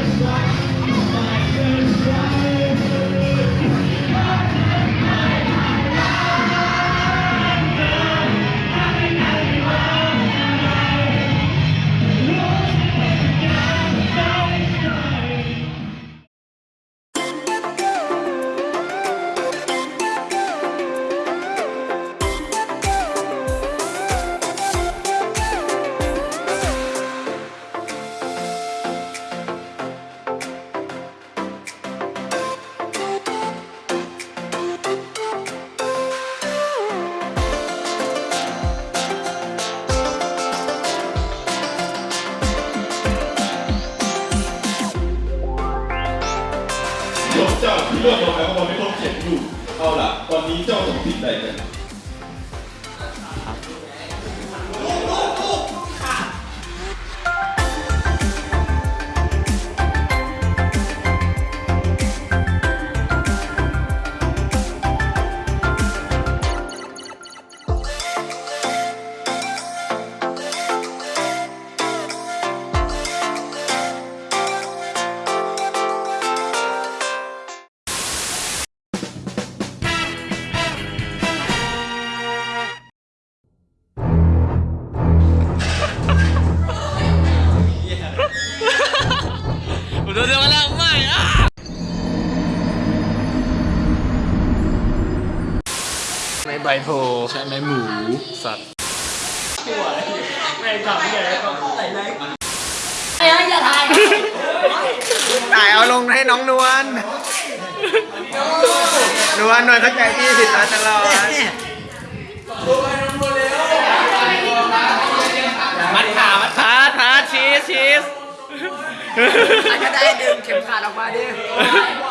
Yes, เจ้าคิดว่าตั好了ทน叫什么มัน ใบโพใช่ไหมหมู สัตว์ถ่ายเอาลงให้น้องนวล นวลนวลเข้าใจพี่ผิดมาตลอดมัดขามัดขาทาชีสชีสก็ได้ดึงเข็มขัดออกมาดิมัดขามัดขาดิ